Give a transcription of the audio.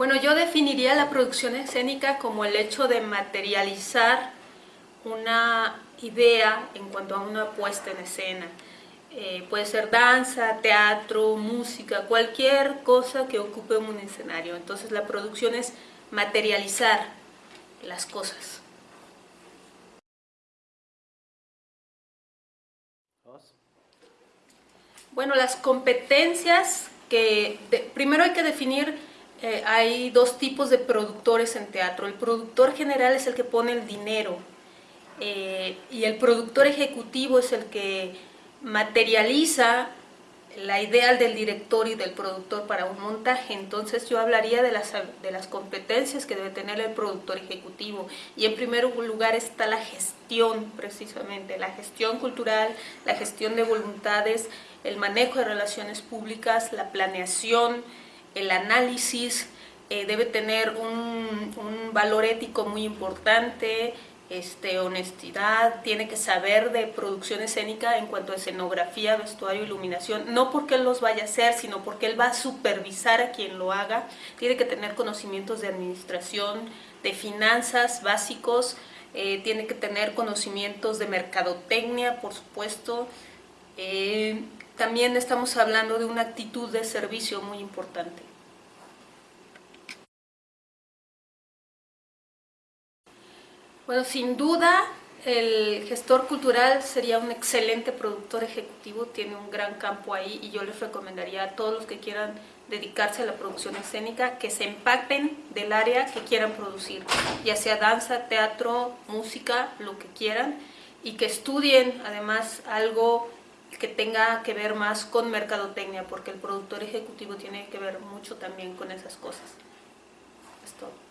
Bueno, yo definiría la producción escénica como el hecho de materializar una idea en cuanto a una puesta en escena. Eh, puede ser danza, teatro, música, cualquier cosa que ocupe un escenario. Entonces la producción es materializar las cosas. Bueno, las competencias que... primero hay que definir eh, hay dos tipos de productores en teatro. El productor general es el que pone el dinero eh, y el productor ejecutivo es el que materializa la idea del director y del productor para un montaje. Entonces yo hablaría de las, de las competencias que debe tener el productor ejecutivo. Y en primer lugar está la gestión, precisamente, la gestión cultural, la gestión de voluntades, el manejo de relaciones públicas, la planeación, el análisis eh, debe tener un, valor ético muy importante, este, honestidad, tiene que saber de producción escénica en cuanto a escenografía, vestuario, iluminación, no porque él los vaya a hacer, sino porque él va a supervisar a quien lo haga, tiene que tener conocimientos de administración, de finanzas básicos, eh, tiene que tener conocimientos de mercadotecnia, por supuesto, eh, también estamos hablando de una actitud de servicio muy importante. Bueno, sin duda el gestor cultural sería un excelente productor ejecutivo, tiene un gran campo ahí y yo les recomendaría a todos los que quieran dedicarse a la producción escénica que se empaquen del área que quieran producir, ya sea danza, teatro, música, lo que quieran y que estudien además algo que tenga que ver más con mercadotecnia, porque el productor ejecutivo tiene que ver mucho también con esas cosas. Es todo.